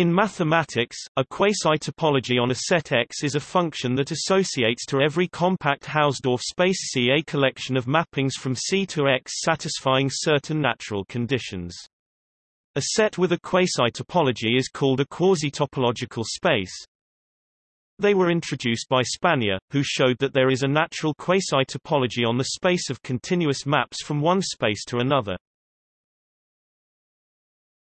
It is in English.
In mathematics, a quasi-topology on a set X is a function that associates to every compact Hausdorff space C a collection of mappings from C to X satisfying certain natural conditions. A set with a quasi-topology is called a quasi-topological space. They were introduced by Spanier, who showed that there is a natural quasi-topology on the space of continuous maps from one space to another.